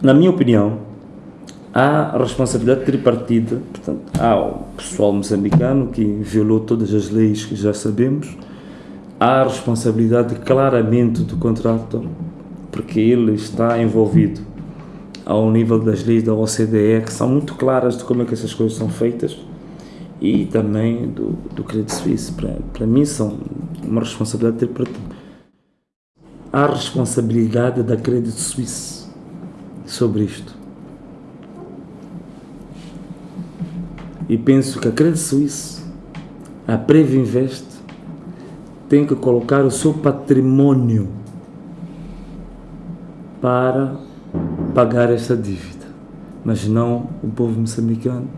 na minha opinião, há responsabilidade tripartida, portanto, há o pessoal moçambicano que violou todas as leis que já sabemos, há a responsabilidade claramente do contrato, porque ele está envolvido ao nível das leis da OCDE, que são muito claras de como é que essas coisas são feitas, e também do, do Credit Suisse. Para, para mim, são uma responsabilidade tripartida. Há responsabilidade da Credit Suisse sobre isto. E penso que a Credit Suisse, a Previnvest, tem que colocar o seu patrimônio para pagar esta dívida, mas não o povo moçambicano